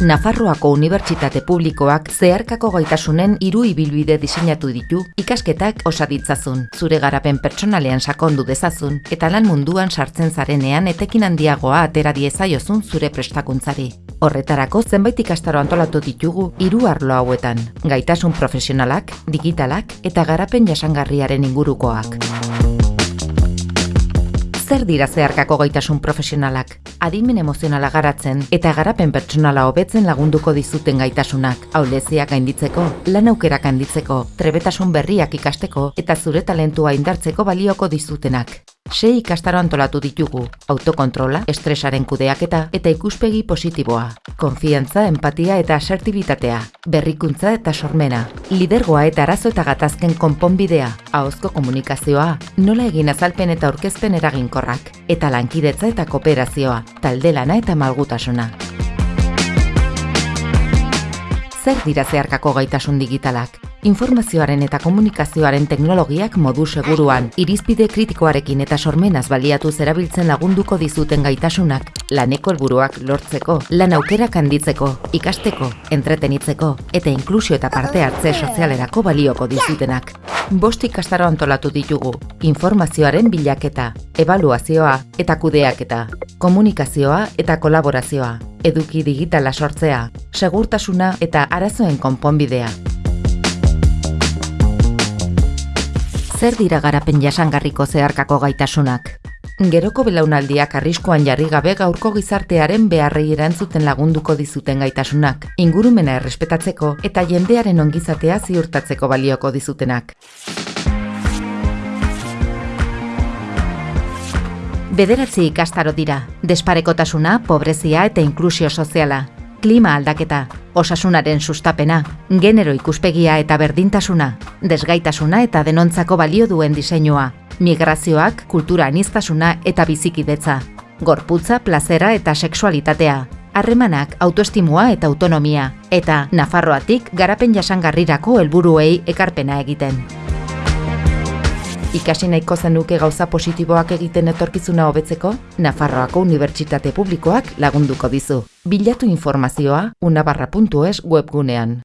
Nafarroako Unibertsitate Publikoak zeharkako gaitasunen hiru ibilbide diseinatu ditu ikasketak osaditzazun, zure garapen pertsonalean sakondu dezazun eta lan munduan sartzen zarenean etekin handiagoa atera diezaiozun zure prestakuntzari. Horretarako zenbait ikastaro antolatu ditugu hiru arlo hauetan, gaitasun profesionalak, digitalak eta garapen jasangarriaren ingurukoak. Zer dira zeharkako gaitasun profesionalak? Adimen emozionala garatzen eta garapen pertsonala hobetzen lagunduko dizuten gaitasunak. Auleziak gainditzeko, lan aukerak handitzeko, trebetasun berriak ikasteko eta zure talentua indartzeko balioko dizutenak. Sei ikastaro antolatu ditugu, autokontrola, estresaren kudeaketa eta ikuspegi positiboa, konfiantza, empatia eta asertibitatea, berrikuntza eta sormena, lidergoa eta arazo eta gatazken konponbidea, ahozko komunikazioa, nola egin azalpen eta aurkezpen eraginkorrak, eta lankidetza eta kooperazioa, talde lana eta malgutasuna. Zer dira zeharkako gaitasun digitalak? Informazioaren eta komunikazioaren teknologiak modu seguruan, irizpide kritikoarekin eta sormenaz baliatu zerabiltzen lagunduko dizuten gaitasunak, laneko helburuak lortzeko, lan aukerak handitzeko, ikasteko, entretenitzeko eta inklusio eta parte hartze sozialerako balioko dizutenak. Bost ikastaro antolatu ditugu, informazioaren bilaketa, evaluazioa eta kudeaketa, komunikazioa eta kolaborazioa, eduki digitala sortzea, segurtasuna eta arazoen konponbidea. Zer dira garapen jasangarriko zeharkako gaitasunak? Geroko belaunaldiak arriskoan jarri gabe gaurko gizartearen beharrei erantzuten lagunduko dizuten gaitasunak, ingurumena errespetatzeko eta jendearen ongizatea ziurtatzeko balioko dizutenak. Bederatzi ikastaro dira, desparekotasuna, pobrezia eta inklusio soziala, klima aldaketa, osasunaren sustapena, genero ikuspegia eta berdintasuna, desgaitasuna eta denontzako balio duen diseinua, migrazioak, kultura anistasuna eta bizikidetza, gorputza, plazera eta sexualitatea, harremanak, autoestimua eta autonomia, eta Nafarroatik garapen jasangarrirako helburuei ekarpena egiten. Ikasi nahiko zenuke gauza positiboak egiten etorkizuna hobetzeko, Nafarroako Unibertsitate Publikoak lagunduko dizu. Bilatu informazioa unabarra.es webgunean.